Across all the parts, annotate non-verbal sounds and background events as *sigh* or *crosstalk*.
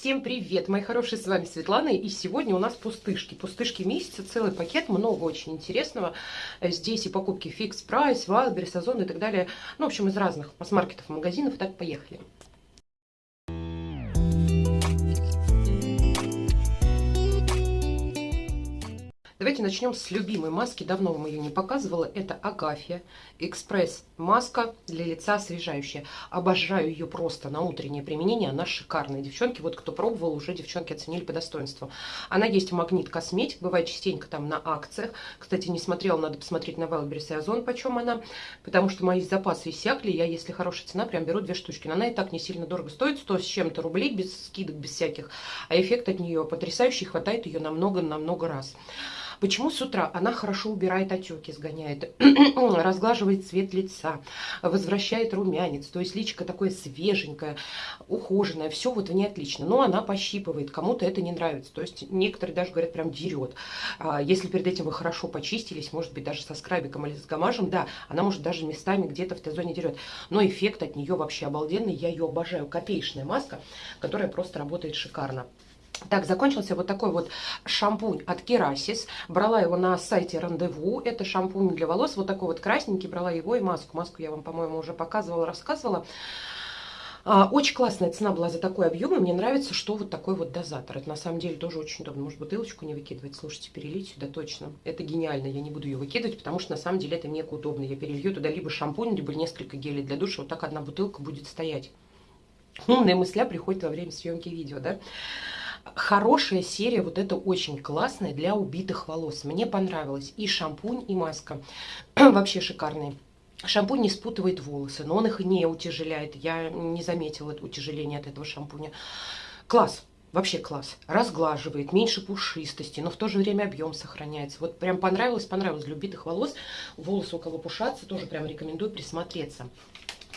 Всем привет, мои хорошие, с вами Светлана, и сегодня у нас пустышки. Пустышки месяца, целый пакет, много очень интересного. Здесь и покупки Fix Price, Wildberries, Озон и так далее. Ну, в общем, из разных масс-маркетов, магазинов. Так, поехали. Давайте начнем с любимой маски. Давно вам ее не показывала. Это Агафия Экспресс маска для лица освежающая. Обожаю ее просто на утреннее применение. Она шикарная. Девчонки, вот кто пробовал, уже девчонки оценили по достоинству. Она есть в Магнит Косметик. Бывает частенько там на акциях. Кстати, не смотрела, надо посмотреть на Wildberries и Озон, почем она. Потому что мои запасы иссякли. Я, если хорошая цена, прям беру две штучки. Но она и так не сильно дорого стоит. 100 с чем-то рублей, без скидок, без всяких. А эффект от нее потрясающий. Хватает ее намного-намного раз. Почему с утра? Она хорошо убирает отеки, сгоняет, *clears throat* разглаживает цвет лица, возвращает румянец. То есть личико такое свеженькое, ухоженное. Все вот в ней отлично. Но она пощипывает. Кому-то это не нравится. То есть некоторые даже говорят, прям дерет. А, если перед этим вы хорошо почистились, может быть, даже со скрабиком или с гамажем, да, она может даже местами где-то в Т-зоне дерет. Но эффект от нее вообще обалденный. Я ее обожаю. Копеечная маска, которая просто работает шикарно. Так, закончился вот такой вот шампунь от Керасис. Брала его на сайте Рандеву. Это шампунь для волос, вот такой вот красненький. Брала его и маску. Маску я вам, по-моему, уже показывала, рассказывала. А, очень классная цена была за такой объем, и мне нравится, что вот такой вот дозатор. Это на самом деле тоже очень удобно. Может, бутылочку не выкидывать. Слушайте, перелить сюда точно. Это гениально. Я не буду ее выкидывать, потому что на самом деле это мега удобно. Я перелью туда либо шампунь, либо несколько гелей для душа. Вот так одна бутылка будет стоять. Умная мысля приходит во время съемки видео, да? Хорошая серия, вот это очень классная для убитых волос. Мне понравилось и шампунь, и маска. *clears throat* Вообще шикарные. Шампунь не спутывает волосы, но он их не утяжеляет. Я не заметила утяжеления от этого шампуня. Класс. Вообще класс. Разглаживает, меньше пушистости, но в то же время объем сохраняется. Вот прям понравилось, понравилось. Для убитых волос, волосы у кого пушатся, тоже прям рекомендую присмотреться.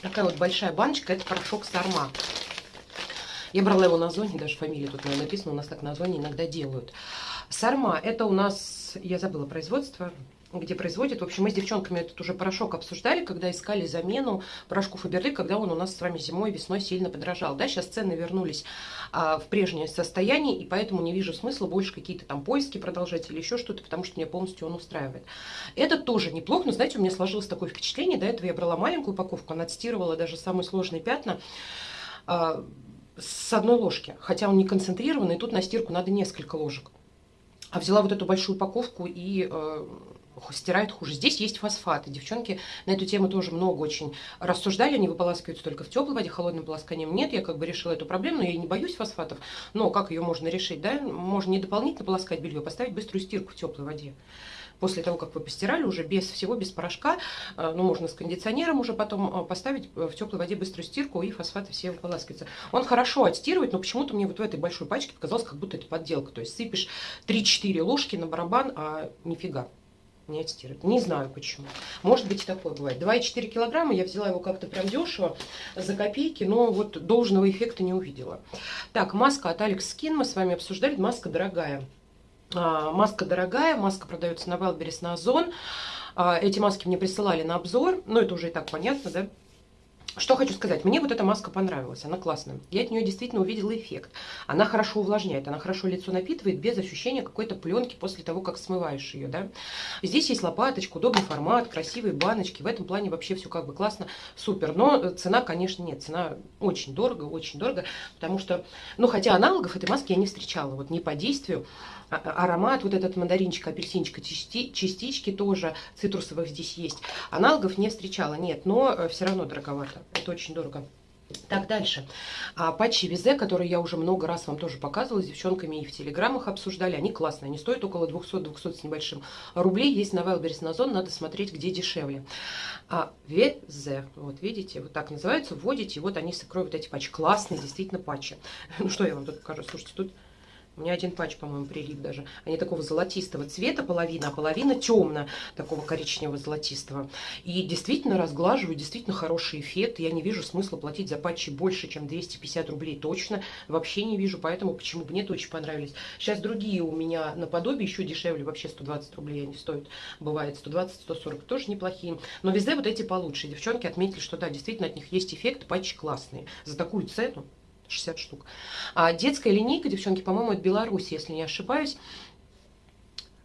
Такая вот большая баночка, это порошок Сарма. Я брала его на зоне, даже фамилия тут написана, у нас так на зоне иногда делают. Сарма, это у нас, я забыла производство, где производят. В общем, мы с девчонками этот уже порошок обсуждали, когда искали замену порошку Фаберлик, когда он у нас с вами зимой, весной сильно подорожал. Да, сейчас цены вернулись а, в прежнее состояние, и поэтому не вижу смысла больше какие-то там поиски продолжать или еще что-то, потому что меня полностью он устраивает. Это тоже неплохо, но, знаете, у меня сложилось такое впечатление, до этого я брала маленькую упаковку, она отстирывала даже самые сложные пятна, а, с одной ложки, хотя он не концентрированный, тут на стирку надо несколько ложек. А взяла вот эту большую упаковку и э, стирает хуже. Здесь есть фосфаты. Девчонки на эту тему тоже много очень рассуждали. Они выполаскиваются только в теплой воде, холодным полосканием нет. Я как бы решила эту проблему, но я не боюсь фосфатов. Но как ее можно решить? Да? Можно не дополнительно полоскать белье, а поставить быструю стирку в теплой воде после того, как вы постирали, уже без всего, без порошка, э, ну, можно с кондиционером уже потом э, поставить в теплой воде быструю стирку, и фосфаты все выполаскиваются. Он хорошо отстирывает, но почему-то мне вот в этой большой пачке показалось, как будто это подделка. То есть сыпешь 3-4 ложки на барабан, а нифига не отстирывает. Не знаю почему. Может быть и такое бывает. 2,4 килограмма, я взяла его как-то прям дешево, за копейки, но вот должного эффекта не увидела. Так, маска от Alex Skin мы с вами обсуждали, маска дорогая. А, маска дорогая, маска продается на Wildberries, на Озон. А, эти маски мне присылали на обзор, но это уже и так понятно, да? Что хочу сказать, мне вот эта маска понравилась, она классная. Я от нее действительно увидела эффект. Она хорошо увлажняет, она хорошо лицо напитывает без ощущения какой-то пленки после того, как смываешь ее. Да? Здесь есть лопаточка, удобный формат, красивые баночки. В этом плане вообще все как бы классно, супер. Но цена, конечно, нет. Цена очень дорого, очень дорого. Потому что, ну хотя аналогов этой маски я не встречала. Вот не по действию, аромат, вот этот мандаринчик, апельсинчик, частички тоже цитрусовых здесь есть. Аналогов не встречала, нет, но э, все равно дороговато. Это очень дорого. Так, дальше. А, патчи Визе, которые я уже много раз вам тоже показывала, с девчонками и в телеграммах обсуждали, они классные. Они стоят около 200-200 с небольшим рублей. Есть на Wildberries, на Озон, надо смотреть, где дешевле. А, Визе, вот видите, вот так называются, вводите, вот они с эти патчи. Классные, действительно, патчи. *laughs* Ну, что я вам тут покажу? Слушайте, тут у меня один патч, по-моему, прилип даже. Они такого золотистого цвета, половина, а половина темно, такого коричневого золотистого. И действительно разглаживаю, действительно хороший эффект. Я не вижу смысла платить за патчи больше, чем 250 рублей точно. Вообще не вижу, поэтому почему бы мне это очень понравились. Сейчас другие у меня наподобие еще дешевле, вообще 120 рублей они стоят. Бывает 120-140, тоже неплохие. Но везде вот эти получше. Девчонки отметили, что да, действительно от них есть эффект, патчи классные. За такую цену 60 штук. А детская линейка, девчонки, по-моему, от Беларуси, если не ошибаюсь.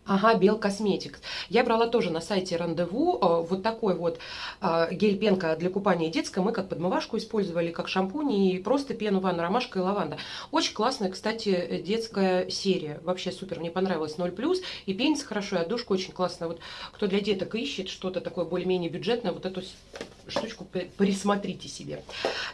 Ага, Бел Косметикс. Я брала тоже на сайте Рандеву э, вот такой вот э, гель-пенка для купания детская. Мы как подмывашку использовали, как шампунь и просто пену ванну, ромашка и лаванда. Очень классная, кстати, детская серия. Вообще супер, мне понравилась 0+. И пенится хорошо, и отдушка очень классная. Вот кто для деток ищет что-то такое более-менее бюджетное, вот эту штучку присмотрите себе.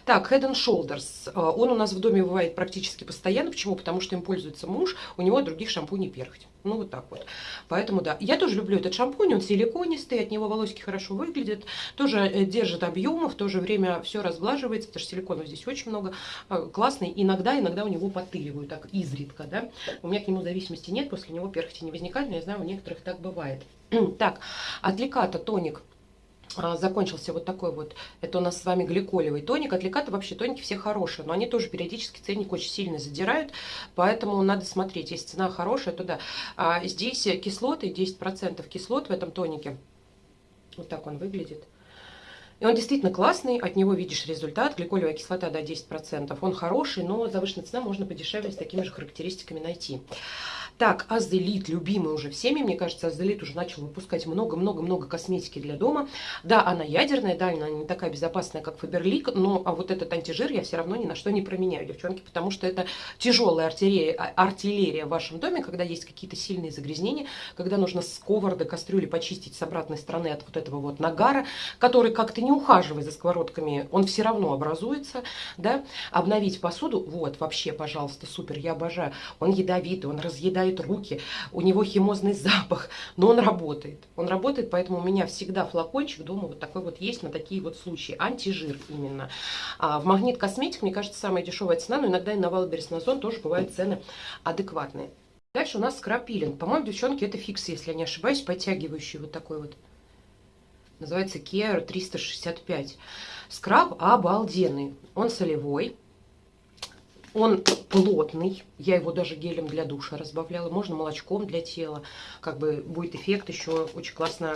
Так, Head and Shoulders. Э, он у нас в доме бывает практически постоянно. Почему? Потому что им пользуется муж, у него других шампуней перхоть. Ну, вот так вот. Поэтому, да. Я тоже люблю этот шампунь, он силиконистый, от него волосики хорошо выглядят. Тоже э, держит объемы, в то же время все разглаживается, потому что силиконов здесь очень много. Э, классный. Иногда, иногда у него потыливаю, так изредка, да. У меня к нему зависимости нет, после него перхоти не возникает, но я знаю, у некоторых так бывает. *clears throat* так, от Леката тоник а, закончился вот такой вот, это у нас с вами гликолевый тоник. От вообще тоники все хорошие, но они тоже периодически ценник очень сильно задирают, поэтому надо смотреть. Если цена хорошая, то да. А здесь кислоты, 10% кислот в этом тонике. Вот так он выглядит. И он действительно классный, от него видишь результат. Гликолевая кислота, да, 10%. Он хороший, но завышенная цена можно подешевле с такими же характеристиками найти. Так, Азелит, любимый уже всеми, мне кажется, Азелит уже начал выпускать много-много-много косметики для дома. Да, она ядерная, да, она не такая безопасная, как Фаберлик, но а вот этот антижир я все равно ни на что не променяю, девчонки, потому что это тяжелая артиллерия, а, артиллерия в вашем доме, когда есть какие-то сильные загрязнения, когда нужно сковороды, кастрюли почистить с обратной стороны от вот этого вот нагара, который как-то не ухаживая за сковородками, он все равно образуется, да, обновить посуду, вот, вообще, пожалуйста, супер, я обожаю, он ядовитый, он разъедает моют руки, у него химозный запах, но он работает. Он работает, поэтому у меня всегда флакончик дома вот такой вот есть на такие вот случаи. Антижир именно. А в Магнит Косметик, мне кажется, самая дешевая цена, но иногда и на Wildberries, на Зон тоже бывают цены адекватные. Дальше у нас скраб-пилинг. По-моему, девчонки, это Fix, если я не ошибаюсь, подтягивающий вот такой вот. Называется Care 365. Скраб обалденный. Он солевой. Он плотный, я его даже гелем для душа разбавляла, можно молочком для тела, как бы будет эффект еще очень классно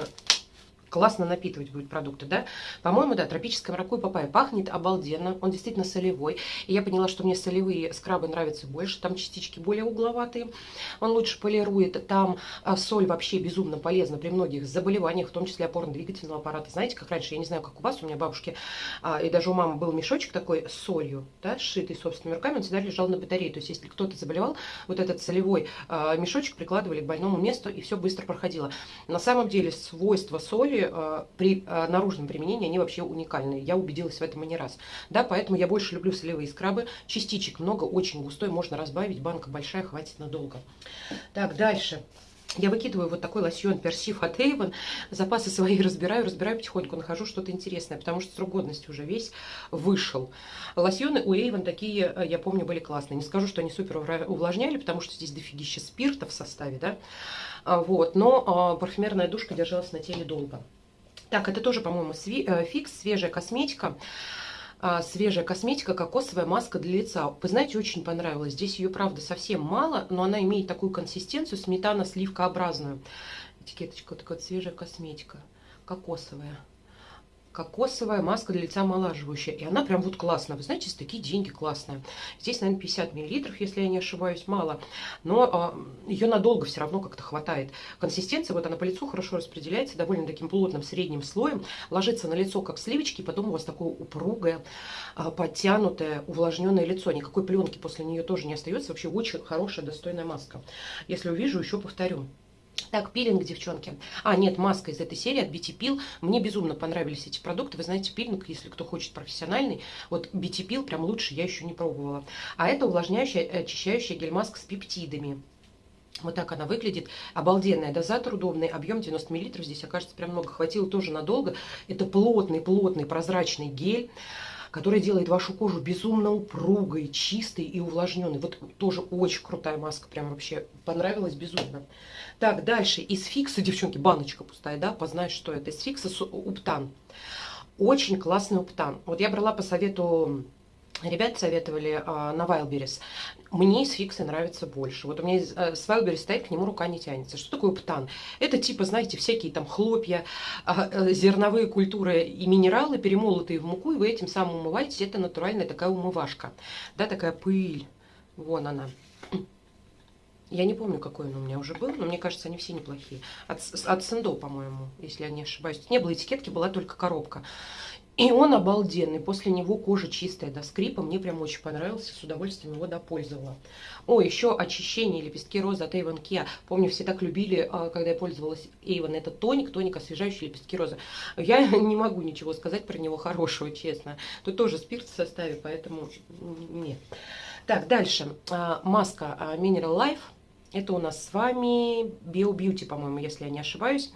классно напитывать будет продукты, да. По-моему, да, тропическое маракуйя папайя пахнет обалденно, он действительно солевой. И я поняла, что мне солевые скрабы нравятся больше, там частички более угловатые, он лучше полирует, там а, соль вообще безумно полезна при многих заболеваниях, в том числе опорно-двигательного аппарата. Знаете, как раньше, я не знаю, как у вас, у меня бабушки, а, и даже у мамы был мешочек такой с солью, да, сшитый собственными руками, он всегда лежал на батарее. То есть, если кто-то заболевал, вот этот солевой а, мешочек прикладывали к больному месту, и все быстро проходило. На самом деле, свойства соли Э, при э, наружном применении они вообще уникальные. Я убедилась в этом и не раз. Да, поэтому я больше люблю солевые скрабы. Частичек много, очень густой, можно разбавить. Банка большая, хватит надолго. Так, дальше. Я выкидываю вот такой лосьон Персиф от Avon, запасы свои *laughs* разбираю, разбираю потихоньку, нахожу что-то интересное, потому что срок годности уже весь вышел. Лосьоны у Avon такие, э, я помню, были классные. Не скажу, что они супер увлажняли, потому что здесь дофигища спирта в составе, да, а, вот, но а, парфюмерная душка держалась на теле долго. Так, это тоже, по-моему, э, фикс, свежая косметика. А, свежая косметика, кокосовая маска для лица. Вы знаете, очень понравилась. Здесь ее, правда, совсем мало, но она имеет такую консистенцию, сметано-сливкообразную. Этикеточка, такая вот свежая косметика, кокосовая кокосовая маска для лица омолаживающая. И она прям вот классная. Вы знаете, за такие деньги классная. Здесь, наверное, 50 миллилитров, если я не ошибаюсь, мало. Но а, ее надолго все равно как-то хватает. Консистенция, вот она по лицу хорошо распределяется, довольно таким плотным средним слоем. Ложится на лицо, как сливочки, и потом у вас такое упругое, а, подтянутое, увлажненное лицо. Никакой пленки после нее тоже не остается. Вообще очень хорошая, достойная маска. Если увижу, еще повторю. Так, пилинг, девчонки. А, нет, маска из этой серии от BT Peel. Мне безумно понравились эти продукты. Вы знаете, пилинг, если кто хочет профессиональный, вот BT Peel прям лучше я еще не пробовала. А это увлажняющая, очищающая гель-маска с пептидами. Вот так она выглядит. Обалденная дозатор удобный. Объем 90 мл. Здесь, окажется, прям много. Хватило тоже надолго. Это плотный-плотный прозрачный гель который делает вашу кожу безумно упругой, чистой и увлажненной. Вот тоже очень крутая маска, прям вообще понравилась безумно. Так, дальше. Из фикса, девчонки, баночка пустая, да, познаешь, что это. Из фикса уптан. Очень классный уптан. Вот я брала по совету Ребят советовали а, на Wildberries. Мне из фиксы нравится больше. Вот у меня а, с Wildberries стоит, к нему рука не тянется. Что такое птан? Это типа, знаете, всякие там хлопья, а, а, зерновые культуры и минералы, перемолотые в муку, и вы этим самым умываетесь. Это натуральная такая умывашка. Да, такая пыль. Вон она. Я не помню, какой он у меня уже был, но мне кажется, они все неплохие. От, от Сендо, по-моему, если я не ошибаюсь. Не было этикетки, была только коробка. И он обалденный. После него кожа чистая до скрипа. Мне прям очень понравился. С удовольствием его допользовала. О, еще очищение лепестки розы от Avon Kia. Помню, все так любили, а, когда я пользовалась Avon. Это тоник, тоник, освежающий лепестки розы. Я *laughs* не могу ничего сказать про него хорошего, честно. Тут тоже спирт в составе, поэтому нет. Так, дальше. А, маска а, Mineral Life. Это у нас с вами Bio Beauty, по-моему, если я не ошибаюсь.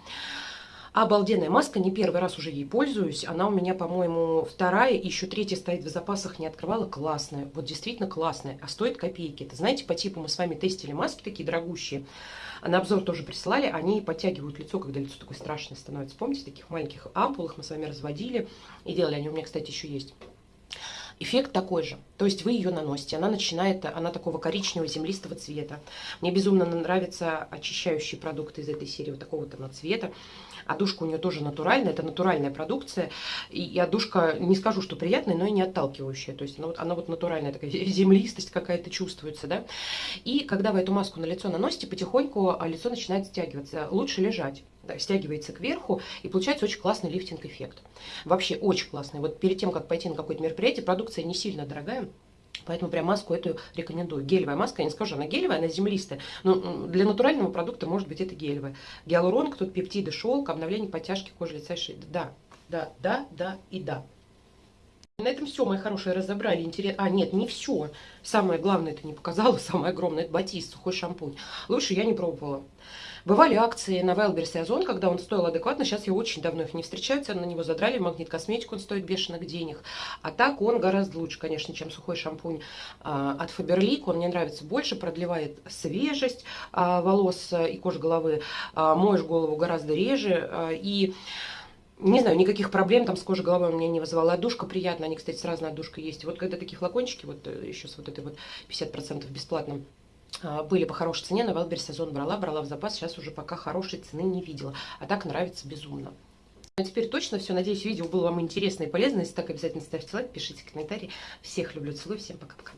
Обалденная маска, не первый раз уже ей пользуюсь. Она у меня, по-моему, вторая, еще третья стоит в запасах, не открывала. Классная, вот действительно классная, а стоит копейки. Это, знаете, по типу мы с вами тестили маски такие дорогущие. На обзор тоже присылали, они подтягивают лицо, когда лицо такое страшное становится. Помните, таких маленьких ампулах мы с вами разводили и делали, они у меня, кстати, еще есть эффект такой же. То есть вы ее наносите, она начинает, она такого коричневого землистого цвета. Мне безумно нравятся очищающие продукты из этой серии, вот такого то цвета. Одушка у нее тоже натуральная, это натуральная продукция. И, и одушка, не скажу, что приятная, но и не отталкивающая. То есть она вот, она вот натуральная, такая *laughs* землистость какая-то чувствуется, да. И когда вы эту маску на лицо наносите, потихоньку а, лицо начинает стягиваться. Лучше лежать да, стягивается кверху, и получается очень классный лифтинг-эффект. Вообще очень классный. Вот перед тем, как пойти на какое-то мероприятие, продукция не сильно дорогая, Поэтому прям маску эту рекомендую. Гелевая маска, я не скажу, она гелевая, она землистая. Но для натурального продукта, может быть, это гелевая. Гиалуронка, тут пептиды, шелк, обновление подтяжки кожи лица и шеи. Да, да, да, да и да. На этом все, мои хорошие, разобрали. Интерес... А, нет, не все. Самое главное это не показала, *laughs* самое огромное, это батист, сухой шампунь. Лучше я не пробовала. Бывали акции на Wildberries и Озон, когда он стоил адекватно. Сейчас я очень давно их не встречаю. На него задрали. Магнит косметику он стоит бешеных денег. А так он гораздо лучше, конечно, чем сухой шампунь а, от Faberlic. Он мне нравится больше, продлевает свежесть а, волос и кожи головы. А, моешь голову гораздо реже. И не знаю, никаких проблем там с кожей головы у меня не вызывала. Отдушка приятная, они, кстати, с разной отдушкой есть. Вот когда такие флакончики, вот э, еще с вот этой вот 50% бесплатно а, были по хорошей цене, на Wildberries сезон брала, брала в запас, сейчас уже пока хорошей цены не видела. А так нравится безумно. А теперь точно все. Надеюсь, видео было вам интересно и полезно. Если так, обязательно ставьте лайк, пишите комментарии. Всех люблю, целую, всем пока-пока.